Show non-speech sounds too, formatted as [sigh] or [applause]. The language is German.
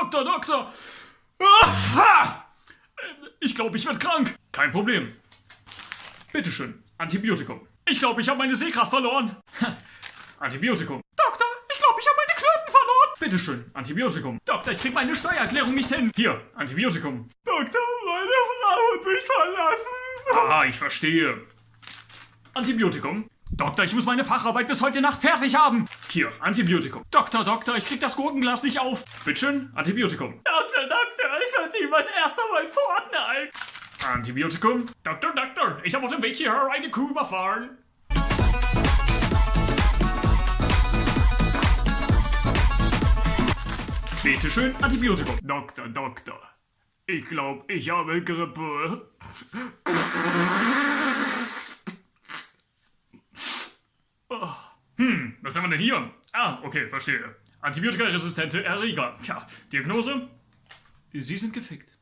Doktor, Doktor! Ah! Ich glaube, ich werde krank. Kein Problem. Bitteschön, Antibiotikum. Ich glaube, ich habe meine Sehkraft verloren. [laughs] Antibiotikum. Doktor, ich glaube, ich habe meine Klöten verloren. Bitteschön, Antibiotikum. Doktor, ich krieg meine Steuererklärung nicht hin. Hier, Antibiotikum. Doktor, meine Frau hat mich verlassen. Ah, ich verstehe. Antibiotikum. Doktor, ich muss meine Facharbeit bis heute Nacht fertig haben. Hier, Antibiotikum. Doktor, Doktor, ich krieg das Gurkenglas nicht auf. Bitteschön, Antibiotikum. Doktor, Doktor, ich verzieh mein erster Mal Fortnite. Antibiotikum. Doktor, Doktor, ich habe auf dem Weg hierher eine Kuh überfahren. Bitteschön, Antibiotikum. Doktor, Doktor. Ich glaube, ich habe Grippe. Hm, was haben wir denn hier? Ah, okay, verstehe. Antibiotikaresistente Erreger. Tja, Diagnose? Sie sind gefickt.